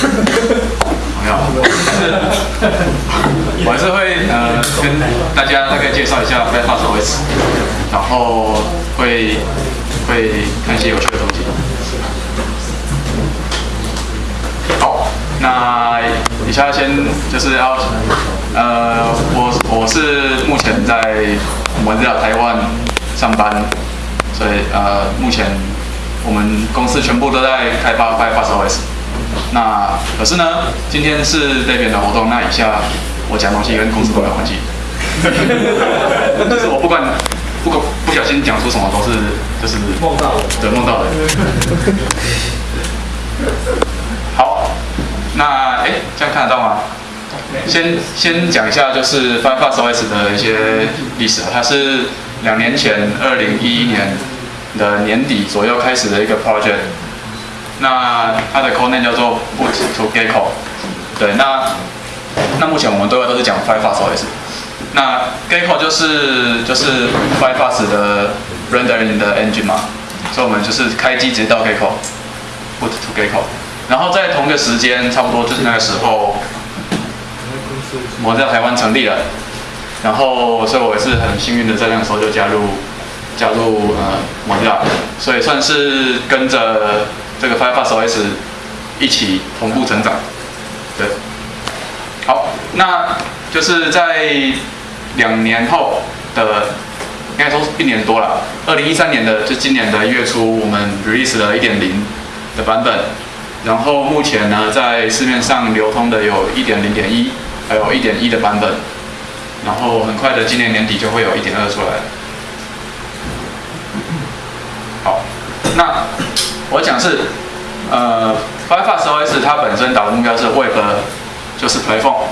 没有，我还是会呃跟大家大概介绍一下 Firefox OS，然后会会看一些有趣的东西。好，那以下先就是要呃我我是目前在我们在台湾上班，所以呃目前我们公司全部都在开发 Firefox OS。那可是呢，今天是 David 的活动，那以下我讲东西跟公司都没有关系，就是我不管不不不小心讲出什么都是就是梦到的，对梦到的。好，那哎这样看得到吗？先先讲一下就是 Firefox OS 的一些历史啊，它是两年前二零一一年的年底左右开始的一个 project。那它的 code name 叫做 boot to Gecko。对，那那目前我们都都是讲 Firefox OS。那 Gecko 就是就是 Firefox 的 rendering 的 engine 嘛，所以我们就是开机直接到 Gecko boot to Gecko。然后在同一个时间，差不多就是那个时候，我在台湾成立了。然后，所以我也是很幸运的，在那个时候就加入加入呃 Mozilla，所以算是跟着这个 Firefox OS 一起同步成长。对，好，那就是在两年后的，应该说一年多了，二零一三年的就今年的一月初，我们 release 了一点零的版本。然后目前呢，在市面上流通的有一点零点一，还有一点一的版本。然后很快的，今年年底就会有一点二出来。好，那我讲是，呃，Firefox OS 它本身打的目标是 Web，就是 Platform。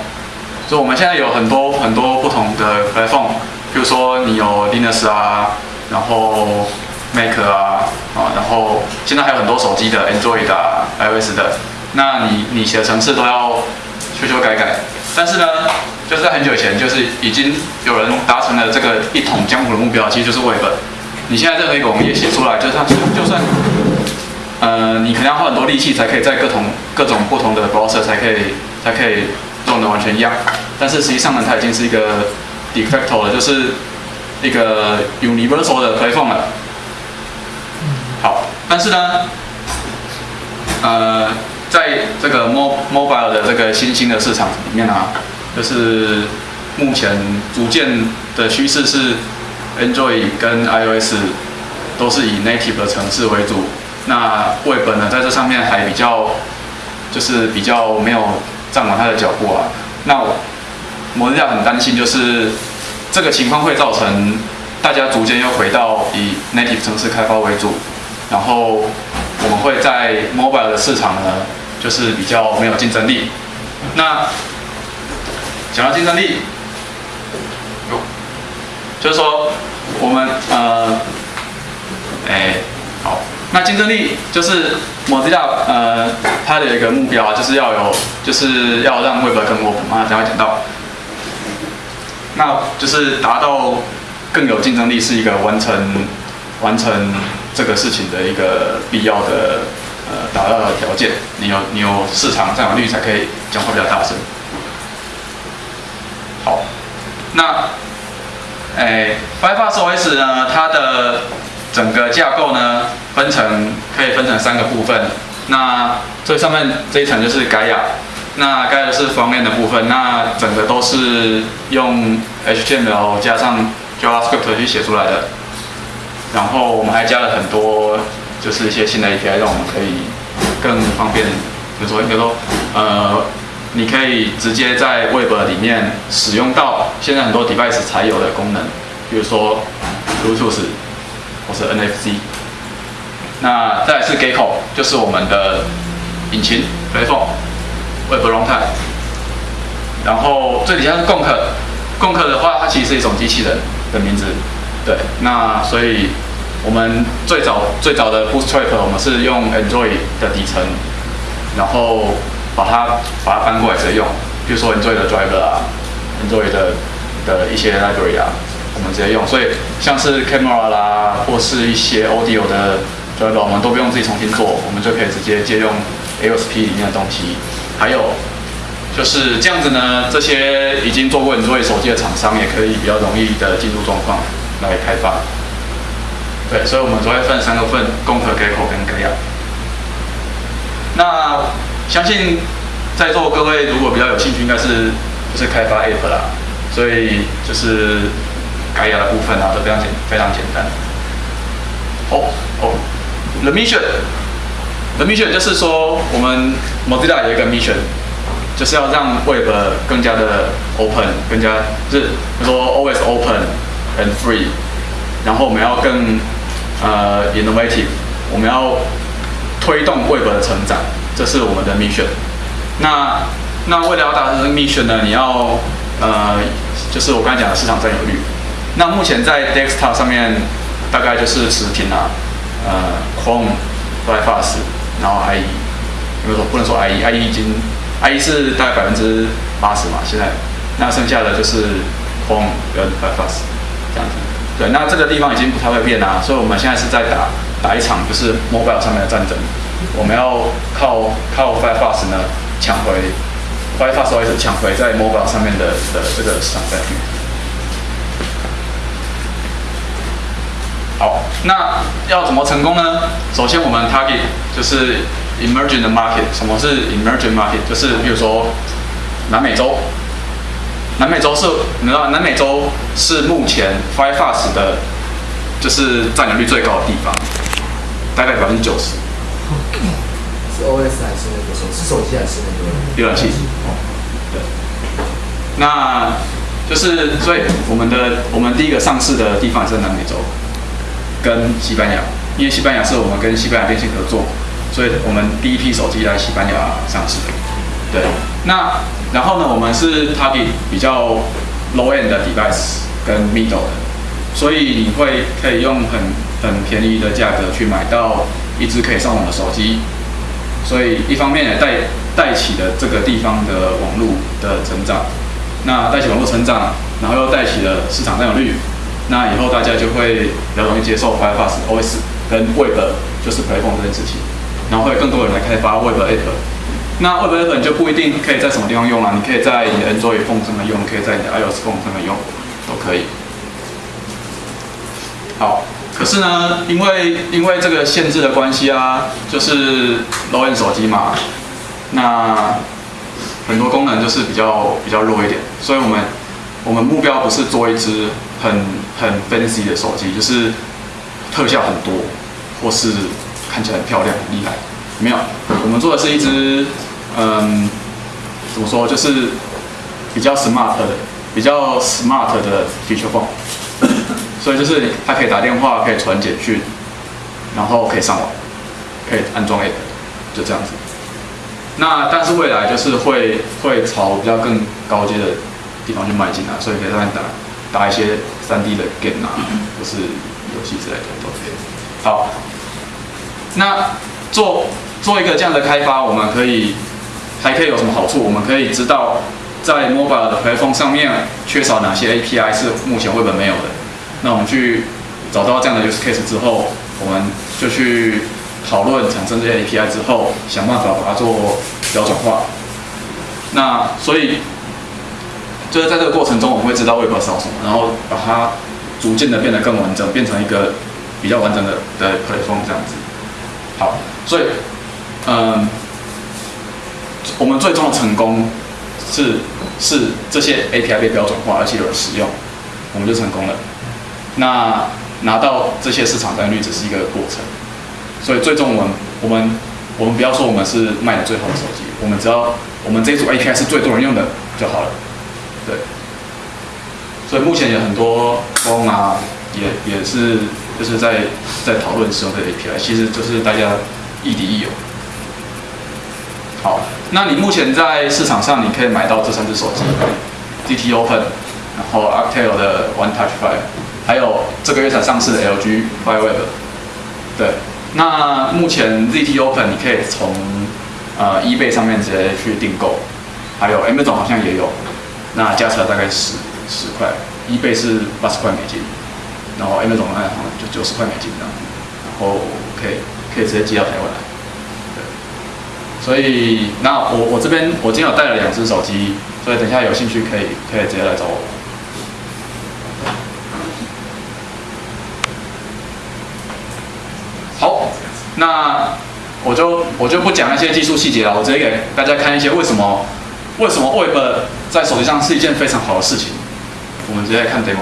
所以我们现在有很多很多不同的 Platform，比如说你有 Linux 啊，然后 Mac 啊，啊，然后现在还有很多手机的 Android 啊、iOS 的，那你你写的程式都要修修改改。但是呢，就是在很久以前，就是已经有人达成了这个一统江湖的目标，其实就是 Web。你现在任何一个网页写出来，就是它就算，呃，你可能要花很多力气才可以在各种各种不同的 browser 才可以才可以用的完全一样。但是实际上呢，它已经是一个 de facto 了，就是一个 universal 的 platform 了。好，但是呢，呃，在这个 mo mobile 的这个新兴的市场里面啊，就是目前逐渐的趋势是 Android 跟 iOS 都是以 native 的城市为主，那 Web 呢在这上面还比较就是比较没有站稳它的脚步啊。那摩利亚很担心，就是这个情况会造成大家逐渐又回到以 native 城市开发为主，然后我们会在 mobile 的市场呢，就是比较没有竞争力。那讲到竞争力，有，就是说我们呃，哎，好，那竞争力就是摩斯亚呃，它的一个目标啊，就是要有，就是要让 Web 更 open 啊，等下讲到，那就是达到更有竞争力，是一个完成完成这个事情的一个必要的呃达到的条件。你有你有市场占有率才可以讲话比较大声。好，那哎，Firefox OS 呢，它的整个架构呢，分成可以分成三个部分。那最上面这一层就是 Gaia，那 Gaia 是方面的部分，那整个都是用 HTML 加上 JavaScript 去写出来的。然后我们还加了很多，就是一些新的 API，让我们可以更方便，比如说，比如说，呃，你可以直接在 Web 里面使用到现在很多 device 才有的功能，比如说 Bluetooth 或是 NFC。那再来是 Gecko，就是我们的引擎 platform Web Runtime。然后最底下是 Gonk，Gonk 的话，它其实是一种机器人的名字。对，那所以我们最早最早的 Bootstrap 我们是用 Android 的底层，然后把它把它搬过来直接用，比如说 Android 的 Driver 啊，Android 的的一些 library 啊，我们直接用。所以像是 Camera 啦，或是一些 Audio 的 Driver，我们都不用自己重新做，我们就可以直接借用 ASP 里面的东西，还有就是这样子呢，这些已经做过很多手机的厂商也可以比较容易的进入状况来开发。对，所以我们只会分三个份：攻壳、给口跟给亚。那相信在座各位如果比较有兴趣，应该是就是开发 App 啦，所以就是改亚的部分啊，都非常简非常简单。哦哦，The mission，The mission 就是说我们 Mozilla 有一个 mission，就是要让 Web 更加的 open，更加就是说 always open and free，然后我们要更呃，innovative，我们要推动 Web 的成长，这是我们的 mission。那那为了要达成这个 mission 呢，你要呃，就是我刚才讲的市场占有率。那目前在 Desktop 上面，大概就是持平啦，呃，Chrome、Firefox，然后 IE，有没有说不能说 IE？IE 已经 IE 是大概百分之八十嘛，现在，那剩下的就是 Chrome 跟 Firefox 这样子。对，那这个地方已经不太会变啦，所以我们现在是在打打一场就是 mobile 上面的战争，我们要靠靠 Firefox 呢抢回 Firefox OS 抢回在 mobile 上面的的这个市场占有好，那要怎么成功呢？首先我们 target 就是 emerging 的 market，什么是 emerging market？就是比如说南美洲。南美洲是，你知道南美洲是目前 Firefox 的，就是占有率最高的地方，大概百分之九十。是 OS 还是那个手？是手机还是那个？浏览器。哦，对。那就是所以我们的我们第一个上市的地方是南美洲，跟西班牙，因为西班牙是我们跟西班牙电信合作，所以我们第一批手机在西班牙上市。对，那。然后呢，我们是 target 比较 low end 的 device 跟 middle 的，所以你会可以用很很便宜的价格去买到一支可以上网的手机，所以一方面也带带起了这个地方的网络的成长，那带起网络成长，然后又带起了市场占有率，那以后大家就会比较容易接受 Firefox OS 跟 Web 就是 Playphone 这件事情，然后会更多人来开发 Web App。那 Web App 你就不一定可以在什么地方用了，你可以在你的 Android phone 上面用，可以在你的 iOS phone 上面用，都可以。好，可是呢，因为因为这个限制的关系啊，就是 low end 手机嘛，那很多功能就是比较比较弱一点，所以我们我们目标不是做一支很很 fancy 的手机，就是特效很多，或是看起来很漂亮很厉害，没有，我们做的是一只。嗯，怎么说？就是比较 smart 的，比较 smart 的 feature phone，所以就是它可以打电话，可以传简讯，然后可以上网，可以安装 app，就这样子。那但是未来就是会会朝比较更高阶的地方去迈进啊，所以可以上面打打一些 3D 的 game 啊，或是游戏之类的都可以。好，那做做一个这样的开发，我们可以。还可以有什么好处？我们可以知道，在 mobile 的 platform 上面缺少哪些 API 是目前绘本没有的。那我们去找到这样的 use case 之后，我们就去讨论产生这些 API 之后，想办法把它做标准化。那所以就是在这个过程中，我们会知道 Web 少什么，然后把它逐渐的变得更完整，变成一个比较完整的的 platform 这样子。好，所以嗯。我们最终的成功是是这些 API 被标准化，而且有人使用，我们就成功了。那拿到这些市场占有率只是一个过程，所以最终我们我们我们不要说我们是卖的最好的手机，我们只要我们这组 API 是最多人用的就好了。对。所以目前有很多风啊，也也是就是在在讨论使用这 API，其实就是大家亦敌亦友。好，那你目前在市场上你可以买到这三只手机，ZT Open，然后 Arctel 的 One Touch Five，还有这个月才上市的 LG FireWeb。对，那目前 ZT Open 你可以从呃 eBay 上面直接去订购，还有 Amazon 好像也有，那加起来大概十十块一倍是八十块美金，然后 Amazon 好就九十块美金这样，然后可以可以直接寄到台湾来。所以那我我这边我今天有带了两只手机，所以等一下有兴趣可以可以直接来找我。好，那我就我就不讲那些技术细节了，我直接给大家看一些为什么为什么 Web 在手机上是一件非常好的事情。我们直接来看 demo。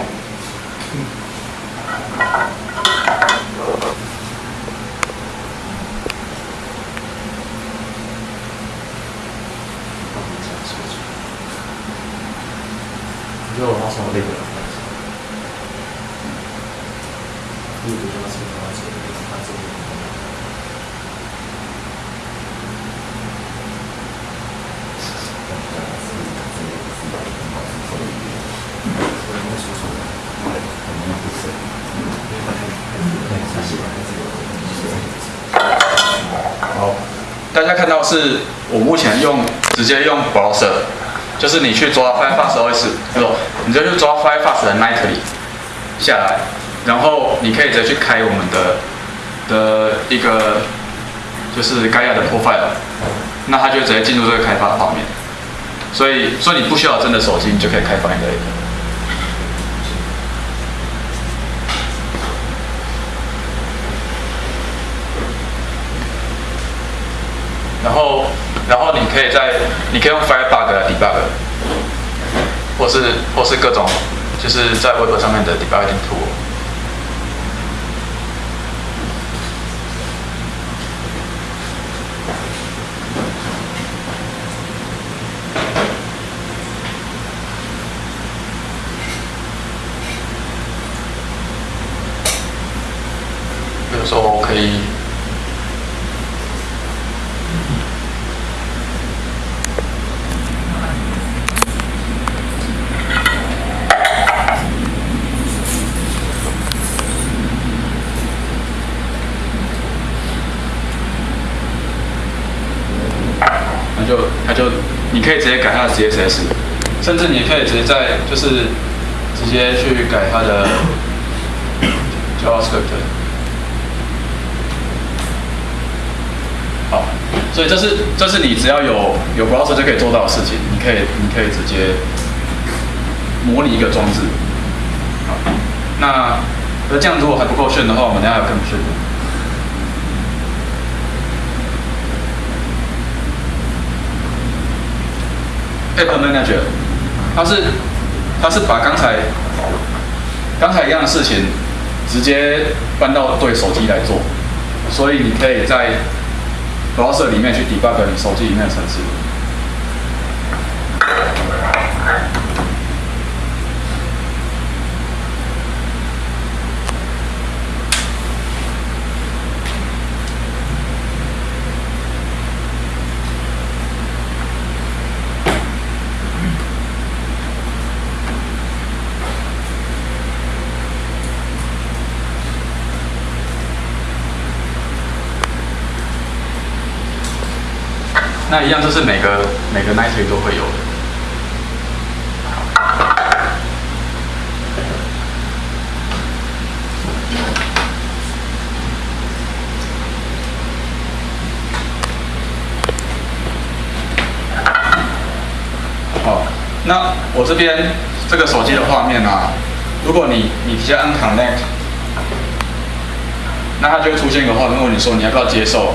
我觉得我要从那个，你比较喜欢这个，他这个。好，大家看到是我目前用直接用 browser，就是你去抓 Firefox OS，不，你就去抓 Firefox 的 Nightly 下来，然后你可以直接去开我们的的一个就是该亚的 profile，那它就直接进入这个开发的画面，所以所以你不需要真的手机，你就可以开发你的然后，然后你可以在，你可以用 Firebug 来 debug，或是或是各种，就是在 Web 上面的 debugging tool。比如说，我可以。那就它就你可以直改它的 CSS，甚至你可以直接在就是直接去改它的 JavaScript。好，所以这是这是你只要有有 browser 就可以做到的事情，你可以你可以直接模拟一个装置。好，那那这样如果还不够炫的话，我们等下有更炫的。App Manager，它是它是把刚才刚才一样的事情直接搬到对手机来做，所以你可以在 browser 里面去 debug 你手机里面的程式。那一样就是每个每个 Nightly 都会有的。好，那我这边这个手机的画面啊，如果你你直接按 Connect，那它就会出现一个画面问你说你要不要接受。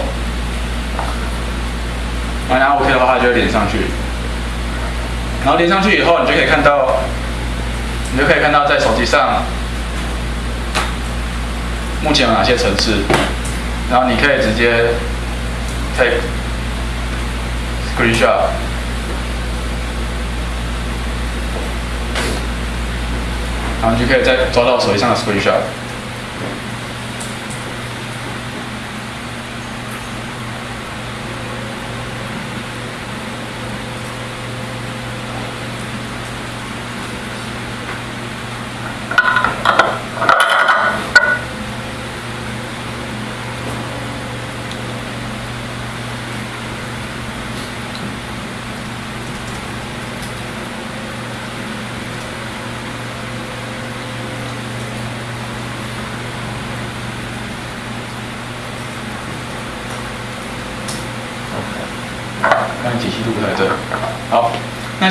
然后 OK 的话，它就会连上去。然后连上去以后，你就可以看到，你就可以看到在手机上目前有哪些城市，然后你可以直接 take screenshot，然后你就可以再抓到手机上的 screenshot。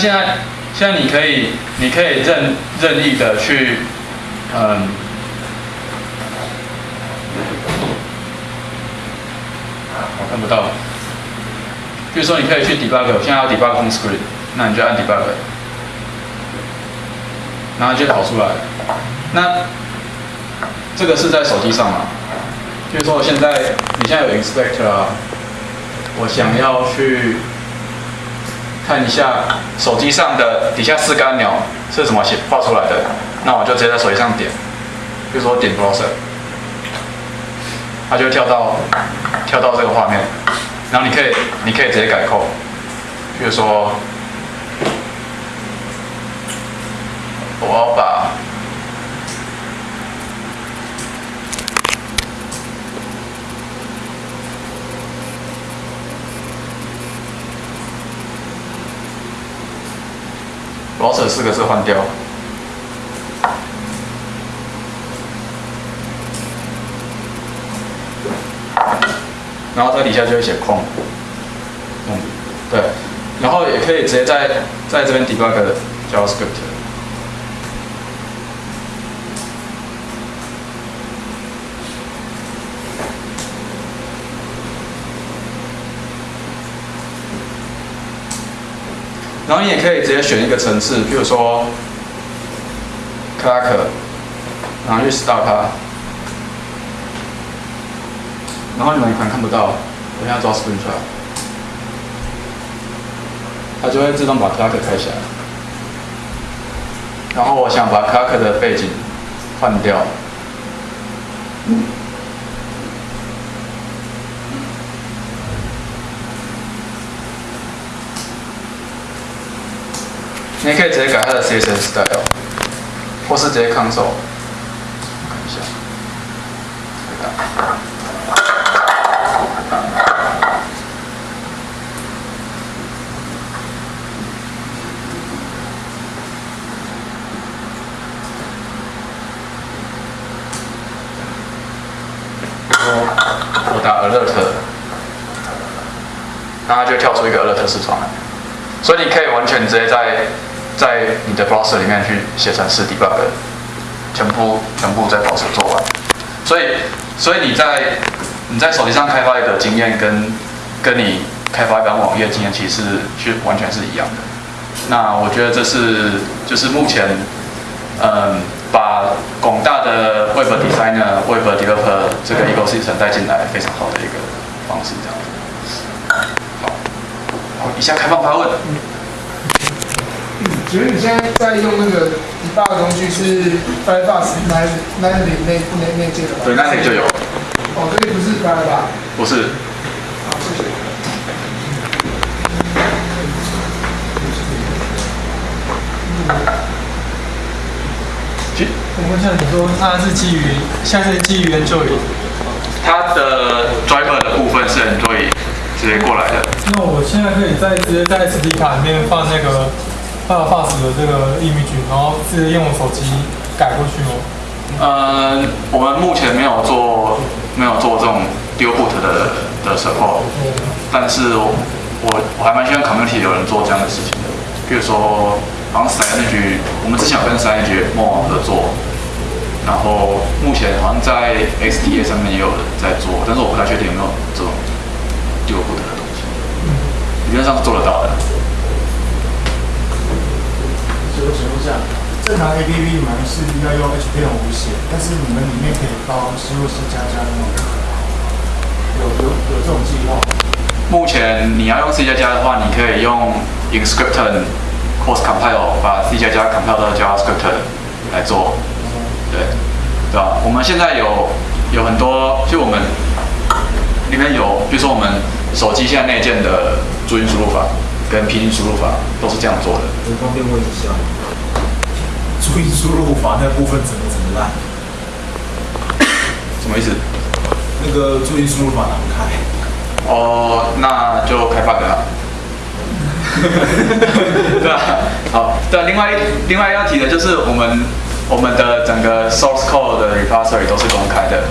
现在现在你可以你可以任任意的去，嗯，我看不到。比如说你可以去 debug，我现在要 debug home screen，那你就按 debug，然后就跑出来。那这个是在手机上嘛？比如说我现在你现在有 inspector 啊，我想要去看一下手机上的底下四个按钮是怎么写画出来的，那我就直接在手机上点，比如说点 browser，它就跳到跳到这个画面，然后你可以你可以直接改控比如说我把 browser 四个字换掉，然后这底下就会写空，嗯，对，然后也可以直接在在这边 debug JavaScript。然后你也可以直接选一个层次，比如说 Clark，然后去 start 它，然后你们可能看不到，我现在抓 Spring 出来，它就会自动把 Clark 开起来。然后我想把 Clark 的背景换掉。你可以直接改它的 CSS style，或是直接 console。看一下，我打 alert，然后它就跳出一个 alert 视窗来，所以你可以完全直接在在你的 browser 里面去写程式 debug，全部全部在 browser 做完。所以所以你在你在手机上开发的经验跟跟你开发一版网页经验其实是完全是一样的。那我觉得这是就是目前嗯把广大的 web designer、web developer 这个 ecosystem 带进来非常好的一个方式，这样子。好，好，以下开放发问。请问你现在在用那个 debug 工具是 Firefox 那那里那那那件的吧？对，那里就有，哦，这里不是 Firefox。不是。好，谢谢。其我问一下，你说它是基于，现在是基于 Android，它的 driver 的部分是 Android 直接过来的。那我现在可以在直接在 SD 卡里面放那个 Firefox 的这个 image，然后直接用手机改过去吗？呃，我们目前没有做没有做这种丢 boot 的的时候但是我我还蛮希望 community 有人做这样的事情的。比如说，好像三 ng 我们之前有跟 Synology 陌网合作，然后目前好像在 XDA 上面也有人在做，但是我不太确定有没有这种丢 boot 的东西。理论上是做得到的。所以我请问一下，正常 A P P 嘛是要用 H P 五写，但是你们里面可以包 C 或 C 加加的吗？有有有这种计划？目前你要用 C 加加的话，你可以用 Inscription Cross Compile 把 C 加加 compile 到 JavaScript 来做，对，对吧？我们现在有有很多，就我们里面有，比如说我们手机现在内建的注音输入法跟拼音输入法都是这样做的。我方便问一下，注音输入法那部分怎么怎么烂？什么意思？那个注音输入法打不开。哦，那就开 bug 了。对吧？好，对，另外另外要提的就是我们我们的整个 source code 的 repository 都是公开的。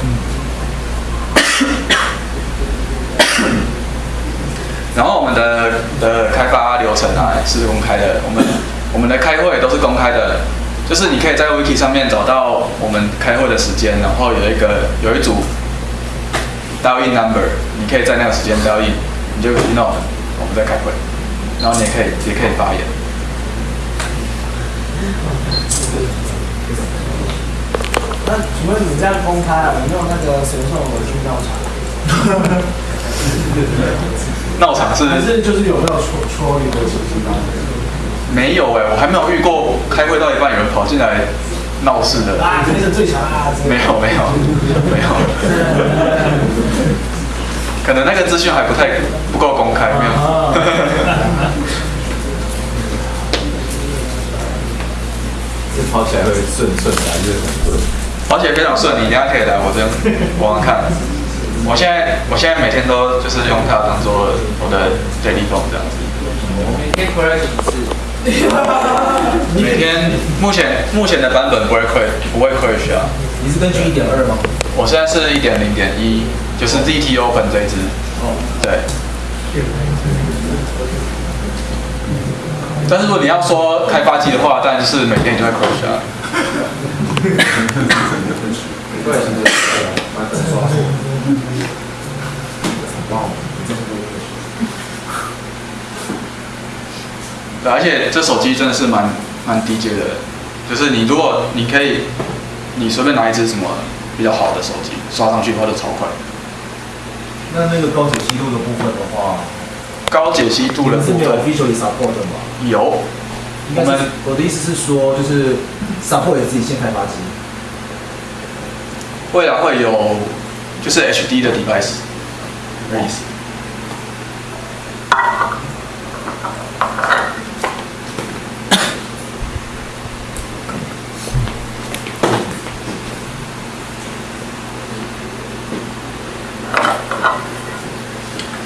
然后我们的的开发流程啊是公开的，我们我们的开会都是公开的，就是你可以在 Wiki 上面找到我们开会的时间，然后有一个有一组 dial in number，你可以在那个时间 dial in，你就听到我们在开会，然后你也可以也可以发言。那请问你这样公开啊，有没有那个神兽我去闹场？闹场是还是就是有没有戳戳你的手机吗？没有哎、我还没有遇过开会到一半有人跑进来闹事的。啊，那个最强啊！没有没有没有，可能那个资讯还不太不够公开，没有。这 跑起来会顺顺的还是很顺？跑起来非常顺，你等一下可以来我这边玩玩看。我现在我现在每天都就是用它当做我的 daily phone 这样子。每天回来几次？每天目前目前的版本不会 crash 不会 crash 啊。你是根据一点二吗？我现在是一点零点一，就是 ZT Open 这一支。哦，对。但是如果你要说开发机的话，当然是每天就会 crash 啊。对，对，而且这手机真的是蛮蛮低阶的，就是你如果你可以，你随便拿一支什么比较好的手机刷上去的话就超快。那那个高解析度的部分的话，高解析度的是没有部分 officially support 的吗？有，我们我的意思是说，就是 support 也自己先开发机。未来会有就是 HD 的 device 的意思。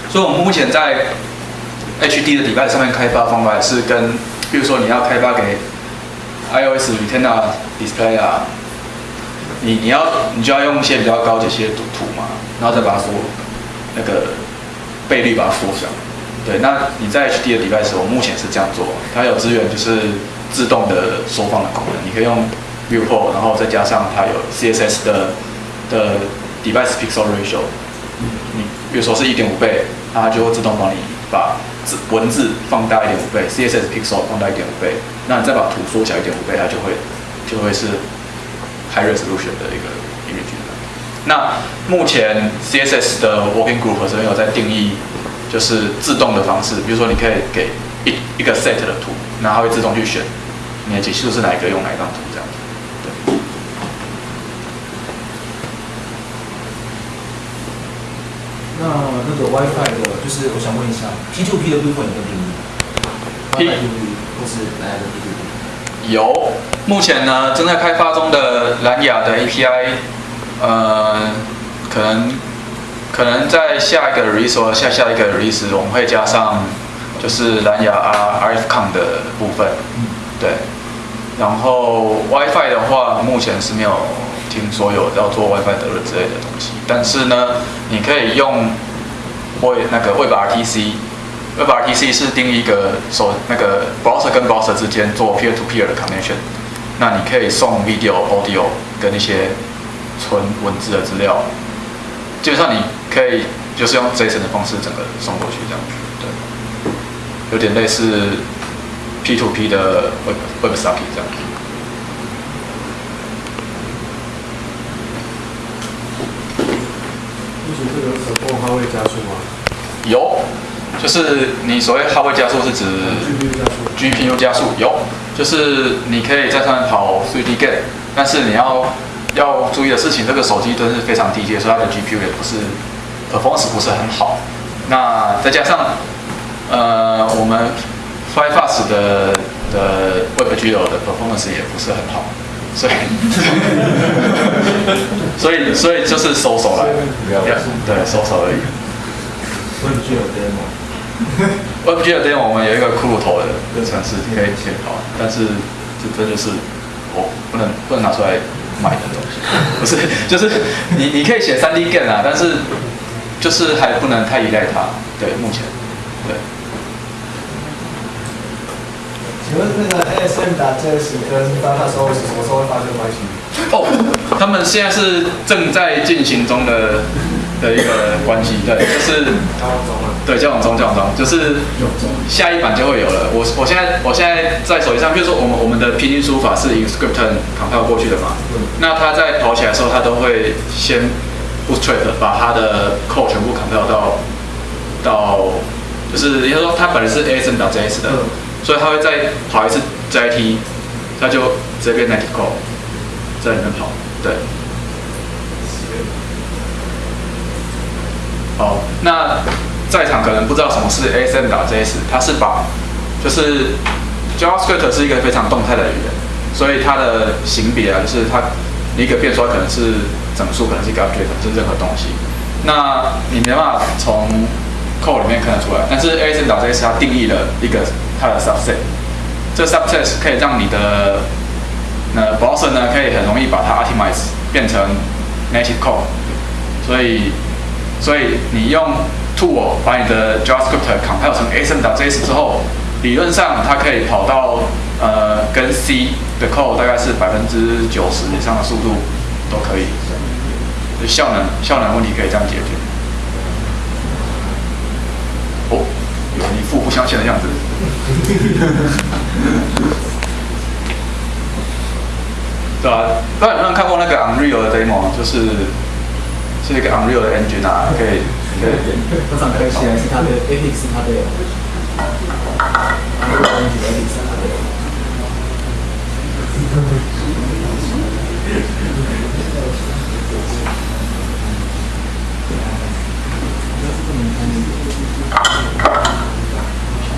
所以，我们目前在 HD 的 device 上面开发方法是跟，比如说你要开发给 iOS Retina Display 啊，你你要你就要用一些比较高解析的图图嘛，然后再把它缩那个倍率把它缩小。对，那你在 HD 的 device，我目前是这样做，它有资源就是自动的缩放的功能，你可以用 Viewport，然后再加上它有 CSS 的的 device pixel ratio，你比如说是一点五倍，它就会自动帮你把字文字放大一点五倍，CSS pixel 放大一点五倍，那你再把图缩小一点五倍，它就会就会是 high resolution 的一个 image 那目前 CSS 的 working group 这边有在定义，就是自动的方式，比如说你可以给一一个 set 的图，然后它会自动去选你的解析度是哪一个，用哪一张图这样子。对，那那个 WiFi 的，就是我想问一下，P2P 的部分有没有定义 P- WiFi P2P 或是哪样的 P2P？有，目前呢正在开发中的蓝牙的 API，呃，可能可能在下一个 release 或下下一个 release 我们会加上就是蓝牙 RFCon 的部分，对。然后 WiFi 的话，目前是没有听说有要做 WiFi 德论之类的东西，但是呢，你可以用 Web 那个 WebRTC。WebRTC 是定义一个手那个 browser 跟 browser 之间做 peer to peer 的 connection，那你可以送 video、audio 跟一些纯文字的资料，基本上你可以就是用 JSON 的方式整个送过去这样，对，有点类似 P to P 的 Web WebSocket 这样。目前这个手动它会加速吗有，就是你所谓哈位加速是指？GPU 加速有，就是你可以在上面跑 3D Game，但是你要要注意的事情，这个手机真是非常低阶，所以它的 GPU 也不是 performance 不是很好。那再加上呃我们 FireFast 的的 WebGL 的 performance 也不是很好，所以 所以所以就是收手了，对，收手而已。我也具有 demo。我们有一个骷髅头的的城市可以写好，但是这这就是我不能不能拿出来卖的东西，不是，就是你你可以写 3D game 啊，但是就是还不能太依赖它，对，目前对。请问那个 ASM 打 JS 跟 Firefox OS 什么时候会发生关系？哦，他们现在是正在进行中的的一个关系，对，就是交往中啊。对交往中交往中，就是下一版就会有了。我我现在我现在在手机上，比如说我们我们的拼音输法是 Inscript compile 过去的嘛，那它在跑起来的时候，它都会先 bootstrap 把它的 code 全部 compile 到到，就是应该说它本来是 ASM 打 JS 的，所以它会再跑一次 JIT，它就直接变 native code 在里面跑，对。好，那在场可能不知道什么是 ASM 打 JS，它是把就是 JavaScript 是一个非常动态的语言，所以它的型别啊，就是它一个变数可能是整数，可能是一个 object，可能是任何东西。那你没办法从 code 里面看得出来，但是 ASM 打 JS 它定义了一个它的 subset，这 subset 可以让你的那 browser 呢可以很容易把它 optimize 变成 native code，所以所以你用我把你的 JavaScript compile 成 ASM.js 之后，理论上它可以跑到呃跟 C 的 code 大概是百分之九十以上的速度都可以，效能效能问题可以这样解决。哦，有一副不相信的样子。对啊，不知道有没有看过那个 Unreal 的 demo，就是是一个 Unreal 的 engine 啊，可以通常可以起来是他的 Apex 是他的，然后 Apex 是它的。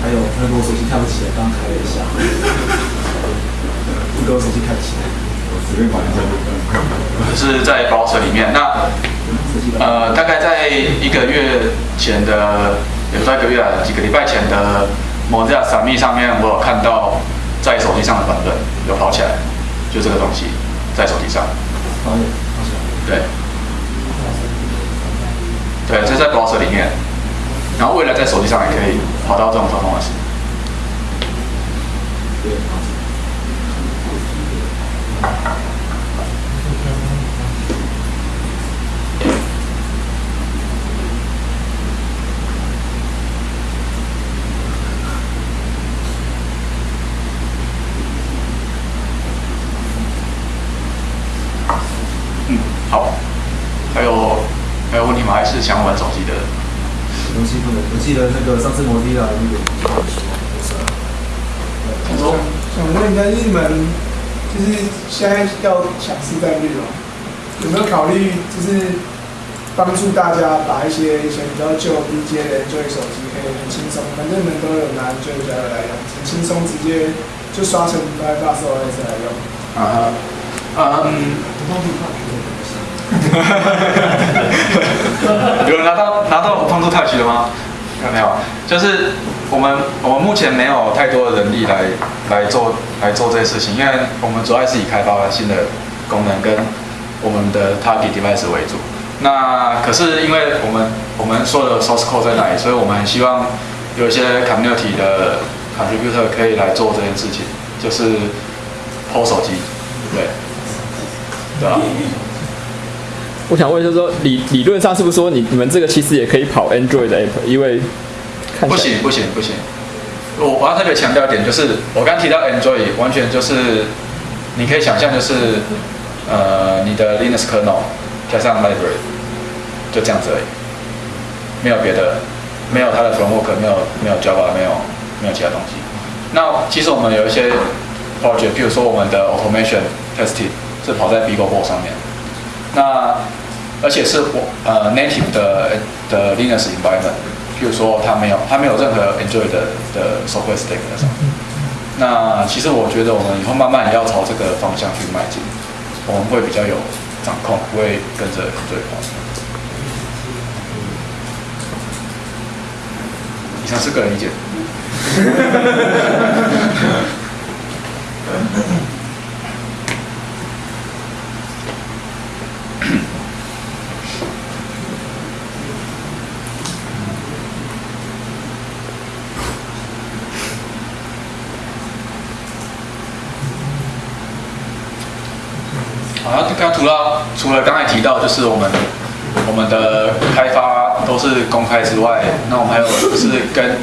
还有那个我手机开不起来，刚开了一下，这个我手机开不起来，我随便玩一下就可以。就是在 browser 里面。那呃，大概在一个月前的，也不到一个月啊，几个礼拜前的 Mozilla Summit 上面，我有看到在手机上的版本有跑起来，就这个东西在手机上。对，对，这在 browser 里面，然后未来在手机上也可以跑到这种 performance。对，好起来。嗯，好，还有还有问题吗？还是想玩手机的？东西不能，我记得那个上次摩的啊，那个你说想问一下，就是你们就是现在要抢市占率哦，有没有考虑就是帮助大家把一些以前比较旧低阶的 Android 手机可以很轻松，反正你们都有拿家的来用，很轻松直接就刷成 Firefox OS 来用。啊哈，嗯，有人拿到拿到帮助 Touch 的吗？看到没有？就是我们我们目前没有太多的人力来来做来做这些事情，因为我们主要是以开发新的功能跟我们的 target device 为主。那可是因为我们我们所有的 source code 在哪里，所以我们很希望有一些 community 的 contributor 可以来做这件事情，就是 PO 手机，对，对啊。我想问，就是说理理论上是不是说你你们这个其实也可以跑 Android 的 app？因为不行不行不行，我我要特别强调一点，就是我刚提到 Android，完全就是你可以想象就是呃你的 Linux kernel 加上 library 就这样子而已，没有别的，没有它的 framework，没有没有 Java，没有没有其他东西。那其实我们有一些 project，比如说我们的 automation testing 是跑在 BeagleBoard 上面，那而且是我呃 native 的的 Linux environment，譬如说它没有它没有任何 Android 的的 software stack 在上面。那其实我觉得我们以后慢慢也要朝这个方向去迈进，我们会比较有掌控，不会跟着 Android 跑。以上是个人意见。好，那刚刚除了除了刚才提到，就是我们我们的开发都是公开之外，那我们还有就是 跟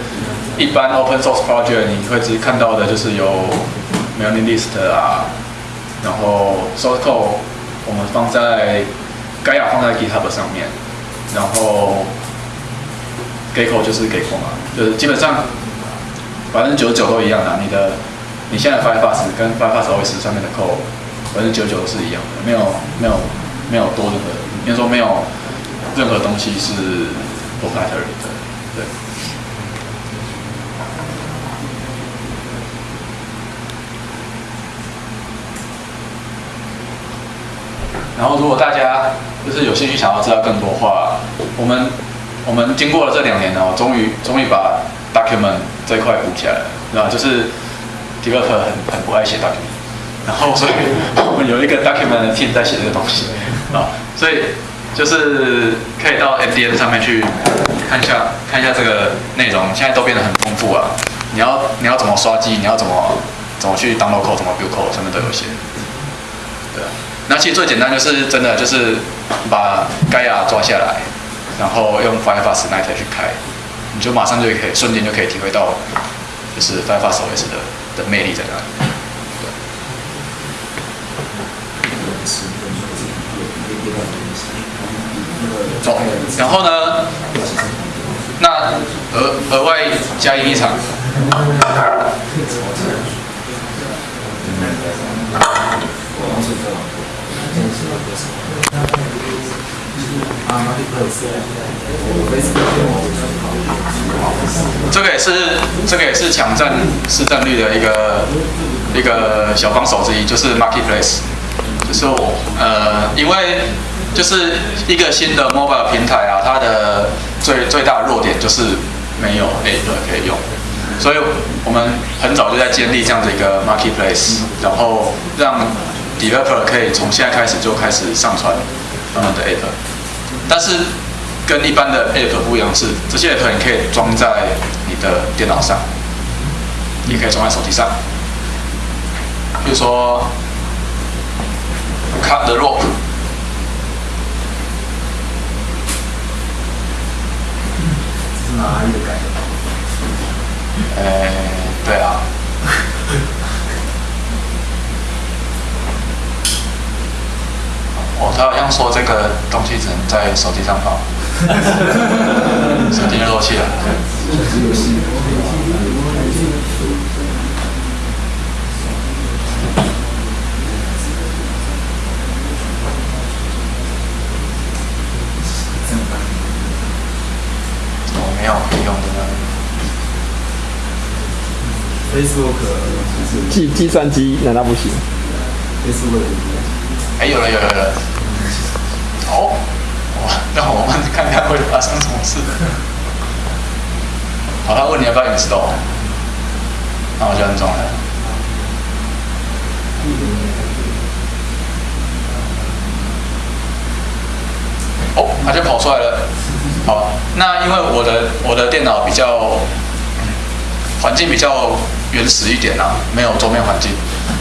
一般 open source project 你会只看到的就是有 mailing list 啊，然后 source code 我们放在 Gaia 放在 GitHub 上面，然后 Gecko 就是 g i t 嘛，就是基本上百分之九十九都一样的，你的你现在 Firefox 跟 Firefox OS 上面的 code 百分之九九是一样的，没有没有没有多任何，应该说没有任何东西是不合理的，对。然后，如果大家就是有兴趣想要知道更多话，我们我们经过了这两年哦，终于终于把 document 这一块补起来了，那就是 developer 很很不爱写 document，然后所以我们有一个 document 的 team 在写这个东西啊，所以就是可以到 MDN 上面去看一下看一下这个内容，现在都变得很丰富啊。你要你要怎么刷机，你要怎么怎么去 download code，怎么 build code，上面都有写。对啊，那其实最简单就是真的就是把 Gaia 抓下来，然后用 Firefox Night 去开，你就马上就可以瞬间就可以体会到，就是 Firefox OS 的的魅力在哪里。走，然后呢？那额额外加印一场。这个也是这个也是抢占市占率的一个一个小帮手之一，就是 marketplace，是我呃，因为就是一个新的 mobile 平台啊，它的最最大的弱点就是没有 app 可以用，所以我们很早就在建立这样的一个 marketplace，然后让 developer 可以从现在开始就开始上传他们的 app，但是跟一般的 app 不一样是，这些 app 你可以装在你的电脑上，你可以装在手机上，比如说 cut the rope。哪一个改的？呃，对啊。哦，他好像说这个东西只能在手机上跑，手机就漏气了。怎么没有可以用的呢？Facebook 计计算机难道不行？Facebook 哎，有了有了有了。哦，哇，让我们看看会发生什么事。好，他问你要不要 install，那我就安装了。哦，它就跑出来了。好，那因为我的我的电脑比较环境比较原始一点啊，没有桌面环境。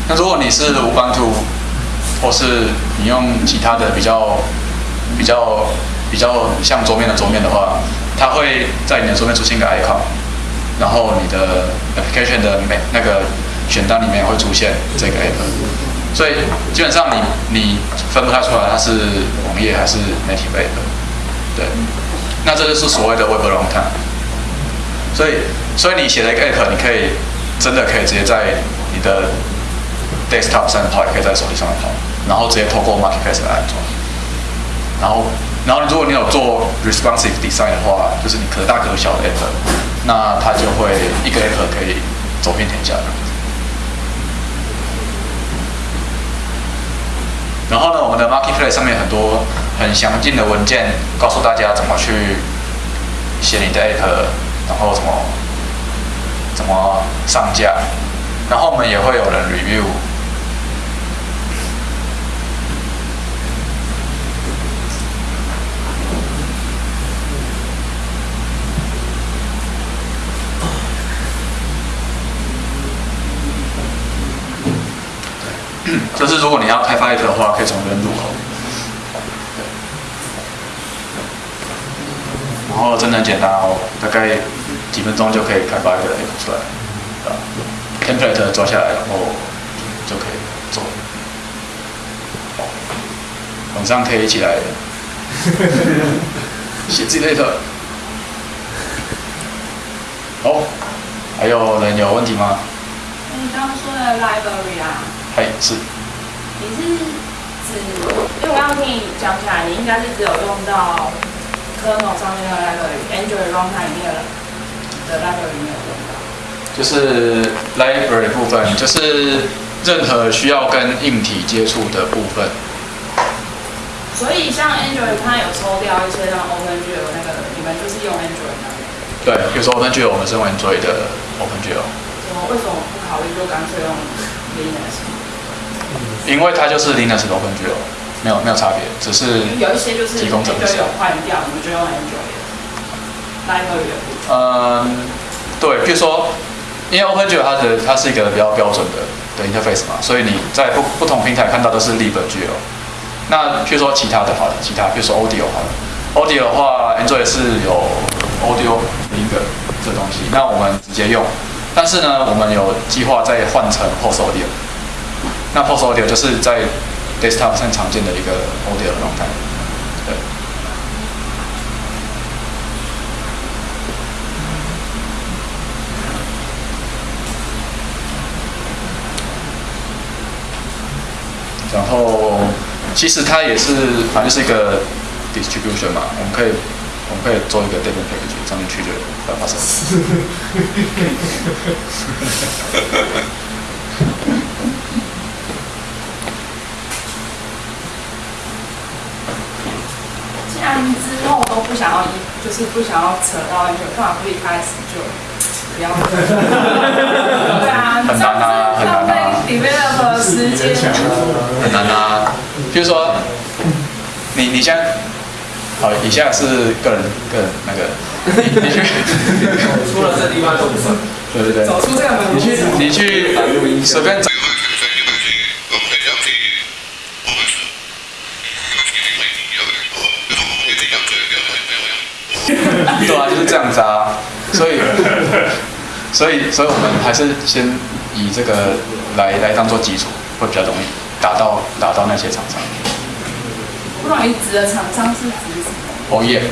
那如果你是无版图，或是你用其他的比较比较比较像桌面的桌面的话，它会在你的桌面出现一个 icon，然后你的 application 的每那个选单里面会出现这个 app，所以基本上你你分不太出来它是网页还是 native app，对，那这就是所谓的 web runtime，所以所以你写了一个 app，你可以真的可以直接在你的 desktop 上跑，也可以在手机上面跑，然后直接透过 marketplace 来安装。然后，然后如果你有做 responsive design 的话，就是你可大可小的 app，那它就会一个 app 可以走遍天下。然后呢，我们的 marketplace 上面很多很详尽的文件，告诉大家怎么去写你的 app，然后什么怎么上架，然后我们也会有人 review。就是如果你要开发一个的话，可以从这边入口。然后真的简单哦，大概几分钟就可以开发一个 app 出来，啊，template 抓下来，然后就可以做。好晚上可以一起来 写自己的 app。好，还有人有问题吗？你刚刚说的 library 啊，嗨，是。你是指，因为我刚刚听你讲起来，你应该是只有用到 kernel 上面的 library，Android runtime 里面的的 library 没有用到。就是 library 部分，就是任何需要跟硬体接触的部分。所以像 Android 它有抽掉一些像 OpenGL 那个，你们就是用 Android。对，比如说 OpenGL，我们是用 Android 的么为什么不考虑就干脆用 Linux？因为它就是 Linux 的 OpenGL，没有没有差别，只是有一些就是提供者不 Android 是有换掉，你们就用 Android 的 library 的部分。嗯，对，比如说，因为 OpenGL 它的它是一个比较标准的的 interface 嘛，所以你在不不同平台看到都是 libgl。那譬如说其他的好了，其他比如说 Audio 好了，Audio 的话，Android 是有 Audio Link 这东西，那我们直接用。但是呢，我们有计划再换成 Post Audio。那 Post Audio 就是在 desktop 上常见的一个 Audio 的状态。对。然后其实它也是，反正就是一个 distribution 嘛，我们可以我们可以做一个 data package 上面去就要发生。既然之后都不想要一，就是不想要扯到一个，干嘛不一开始就不要？对啊，很难啊很难啊时间。很难啊。就是说，你你现在，好，以下是个人个人那个，你你去，除了这地方都不算。对对对，走出这个门，你去你去随便找，对啊，就是这样子啊。所以，所以所以我们还是先以这个来来当做基础，会比较容易打到打到那些厂商。不容易指的厂商是指什么？哦耶，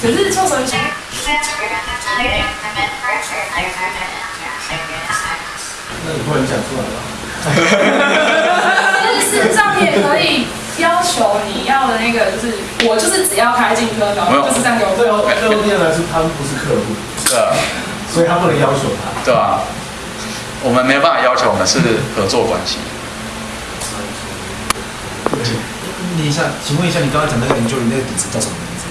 可是做手机，那你不能讲出来吧？事实上也可以要求你要的那个，就是我就是只要开进科没有的，就是这样给我对做。哦，对哦，店来说他们不是客户，对，所以他不能要求他。对啊，我们没有办法要求，我们是合作关系。你一下，请问一下，你刚刚讲那个 Enjoy 那个底子叫什么名字？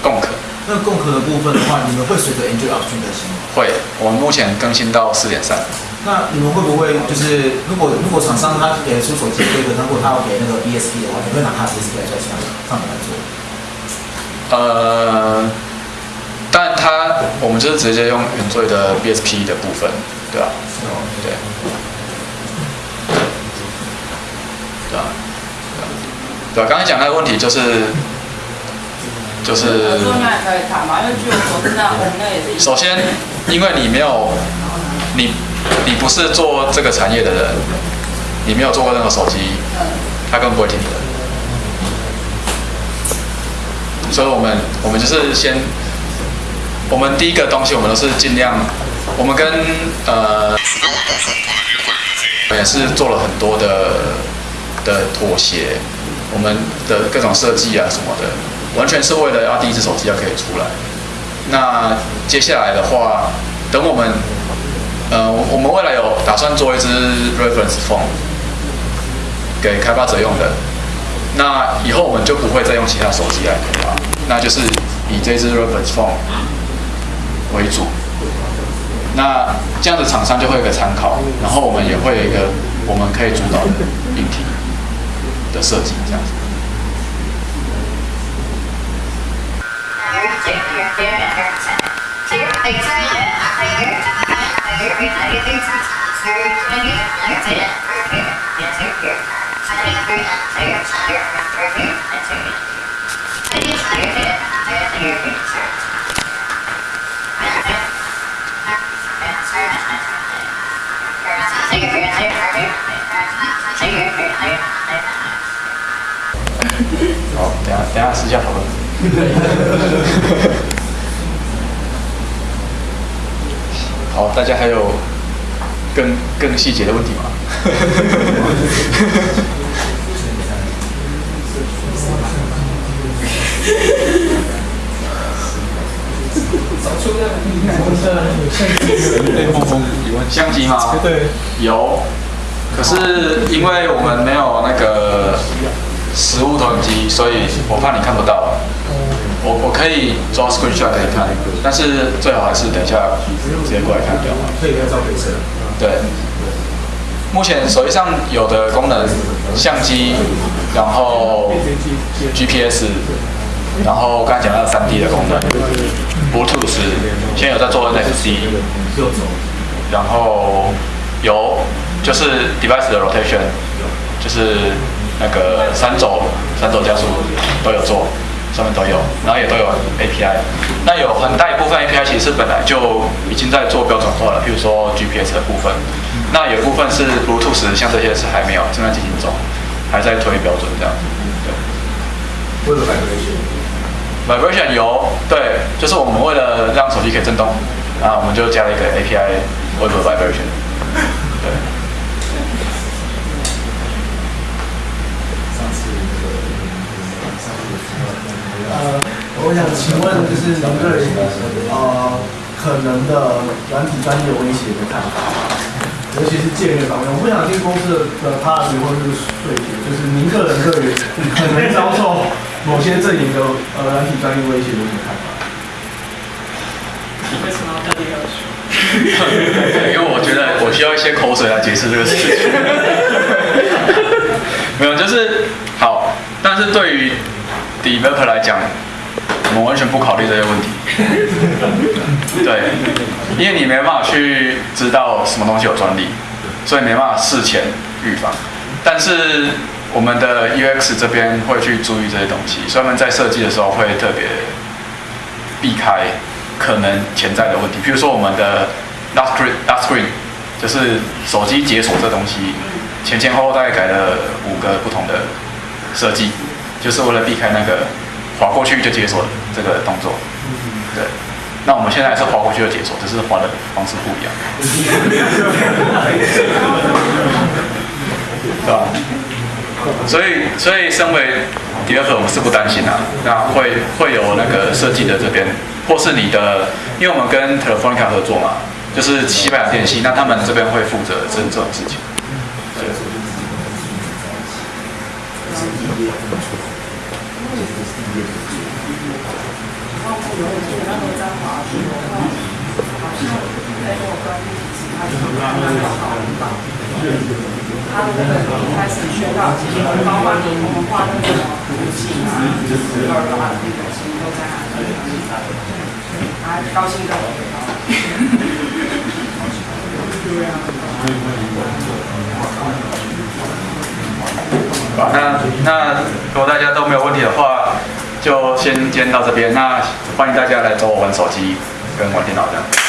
共可那共壳的部分的话，你们会随着 Enjoy Option 更新吗？会，我们目前更新到四点三。那你们会不会就是如果如果厂商他给出手机规格，如果他要给那个 BSP 的话，你会拿他的 BSP 来在上上面来做？呃，但它我们就是直接用原罪的 BSP 的部分，对吧、对。对啊，对啊，刚才讲那个问题就是，就是首先，因为你没有，你你不是做这个产业的人，你没有做过任何手机，他根本不会听你的。所以我们我们就是先，我们第一个东西我们都是尽量，我们跟呃，也是做了很多的的妥协，我们的各种设计啊什么的，完全是为了要第一只手机要可以出来。那接下来的话，等我们，呃，我们未来有打算做一只 reference phone 给开发者用的。那以后我们就不会再用其他手机来开发，那就是以这只 reference phone 为主。那这样子厂商就会有个参考，然后我们也会有一个我们可以主导的硬体的设计，这样子。好，等下等一下私下讨论。好，大家还有更更细节的问题吗？相机吗？对，有，可是因为我们没有那个实物投影机，所以我怕你看不到。我我可以抓 screenshot 给你看，但是最好还是等一下直接过来看比较好。可以拍照。对，目前手机上有的功能，相机，然后 GPS，然后刚才讲到三 D 的功能，Bluetooth，现在有在做 NFC，然后就是 device 的 rotation，就是那个三轴三轴加速都有做，上面都有，然后也都有 API。那有很大一部分 API 其实本来就已经在做标准化了，譬如说 GPS 的部分。那有部分是 Bluetooth，像这些是还没有，正在进行中，还在推标准这样。对。为了 vibration。Vibration 有，对，就是我们为了让手机可以震动，啊，我们就加了一个 API Web Vibration。呃，我想请问，就是您对呃可能的软体专业威胁的看法，尤其是界面方面，我不想听公司的 pass 或者是税学，就是您个人对于可能遭受某些阵营的呃软体专业威胁有什么看法？为什么要特别要求？因为我觉得我需要一些口水来解释这个事情。没有，就是好，但是对于 developer 来讲，我们完全不考虑这些问题。对，因为你没办法去知道什么东西有专利，所以没办法事前预防。但是我们的 UX 这边会去注意这些东西，所以我们在设计的时候会特别避开可能潜在的问题，比如说我们的 last screen last screen 就是手机解锁这东西，前前后后大概改了五个不同的设计，就是为了避开那个滑过去就解锁这个动作。对，那我们现在是滑过去就解锁，只是滑的方式不一样，对吧？所以，所以身为第二个，我们是不担心啊。那会会有那个设计的这边，或是你的，因为我们跟 Telefonica 合作嘛，就是西班牙电信，那他们这边会负责这这种事情。对。他如果一开始学到基本，包括你我们画那个图形啊，就是二的话，那个其实都在那里，啊，高兴就好，那那如果大家都没有问题的话，就先今天到这边。那欢迎大家来找我玩手机跟玩电脑这样。